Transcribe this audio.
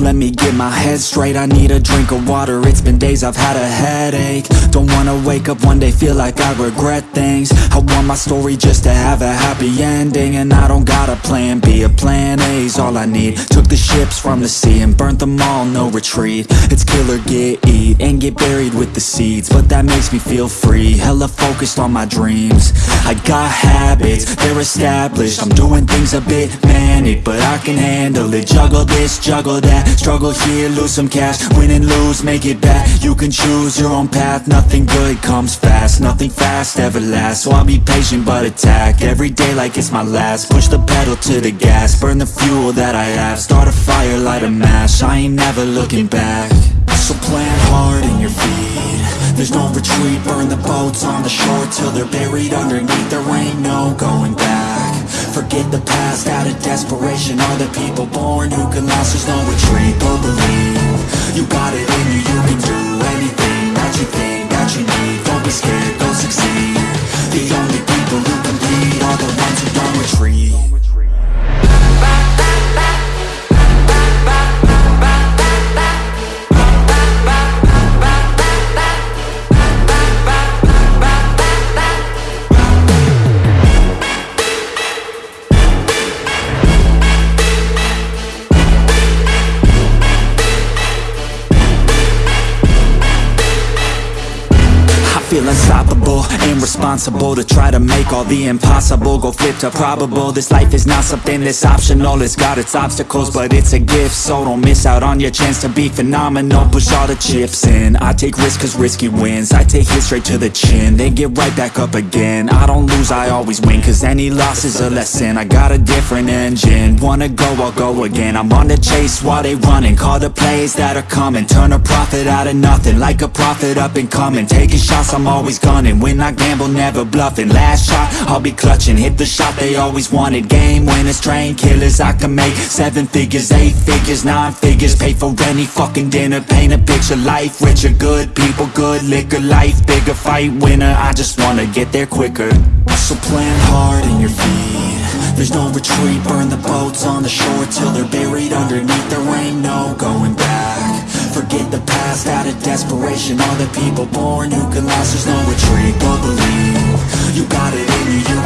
let me get my head straight. I need a drink of water, it's been days I've had a headache. Don't wanna wake up one day, feel like I regret things. I want my story just to have a happy ending And I don't got a plan B, a plan A's all I need. Took the ships from the sea and burnt them all, no retreat. It's kill or get eat, and get buried with the seeds But that makes me feel free, hella focused on my dreams. I got habits, they're established. I'm doing things a bit manic, but I can handle it. Juggle this, juggle that, struggle here, lose some cash. Win and lose, make it back, you can choose your own path. Nothing good comes fast, nothing fast ever lasts. So I'll be patient but attack, every day like it's my last. Push the pedal to the gas, burn the fuel that I have. Start a fire, light a match, I ain't never looking back. So plant hard in your feet. There's no retreat, burn the boats on the shore Till they're buried underneath, there ain't no going back Forget the past, out of desperation Are the people born who can last, there's no retreat But believe, you got it in you, you can unstoppable and responsible to try to make all the impossible go flip to probable. This life is not something that's optional, it's got its obstacles but it's a gift. So don't miss out on your chance to be phenomenal, push all the chips in. I take risks cause risky wins, I take it straight to the chin Then get right back up again, I don't lose, I always win Cause any loss is a lesson, I got a different engine. Wanna go, I'll go again, I'm on the chase while they running. Call the plays that are coming, turn a profit out of nothing. Like a prophet up and coming, taking shots I'm always gunning. When I gamble, never bluffing. Last shot, I'll be clutching. Hit the shot they always wanted Game. Winners, train killers I can make seven figures, eight figures, nine figures. Pay for any fucking dinner Paint a picture, life richer Good people, good. Liquor Life bigger, fight winner. I just wanna get there quicker. So plan hard in your feet. There's no retreat. Burn the boats on the shore Till they're buried underneath. There ain't no going back the out of desperation. All the people born who can last There's no retreat, but believe You got it in you, you